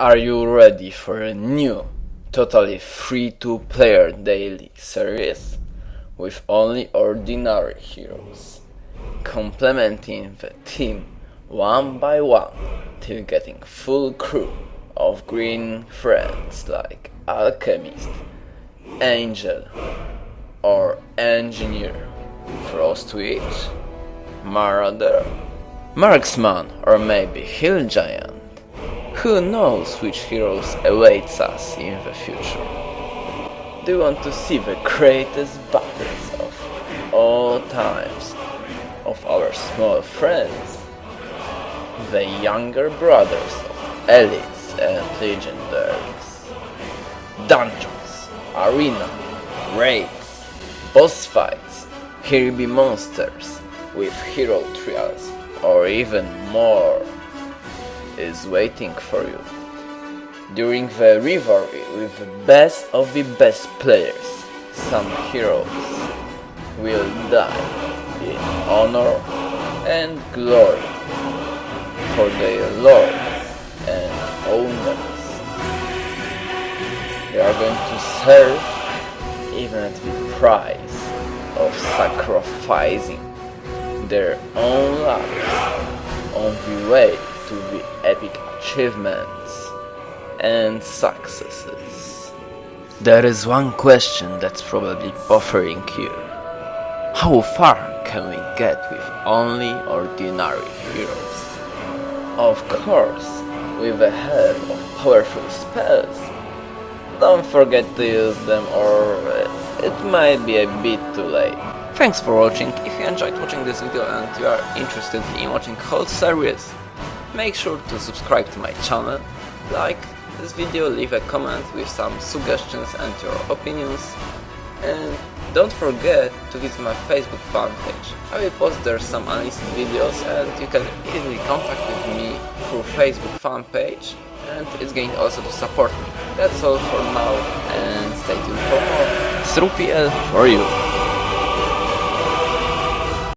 Are you ready for a new, totally free-to-player daily series with only ordinary heroes, complementing the team one by one till getting full crew of green friends like Alchemist, Angel, or Engineer, Frostwitch, Marauder, Marksman, or maybe Hill Giant? Who knows which heroes awaits us in the future? Do you want to see the greatest battles of all times of our small friends? The younger brothers of elites and legendaries. Dungeons, arena, raids, boss fights, herby monsters with hero trials or even more is waiting for you. During the rivalry with the best of the best players, some heroes will die in honor and glory for their lords and owners. They are going to serve even at the price of sacrificing their own lives on the way to the epic achievements and successes. There is one question that's probably bothering you. How far can we get with only ordinary heroes? Of course, with a help of powerful spells. Don't forget to use them or it might be a bit too late. Thanks for watching. If you enjoyed watching this video and you are interested in watching whole series, make sure to subscribe to my channel, like this video, leave a comment with some suggestions and your opinions, and don't forget to visit my Facebook fan page. I will post there some unlisted videos and you can easily contact with me through Facebook fan page and it's going also to support me. That's all for now and stay tuned for more. Srupiel for you!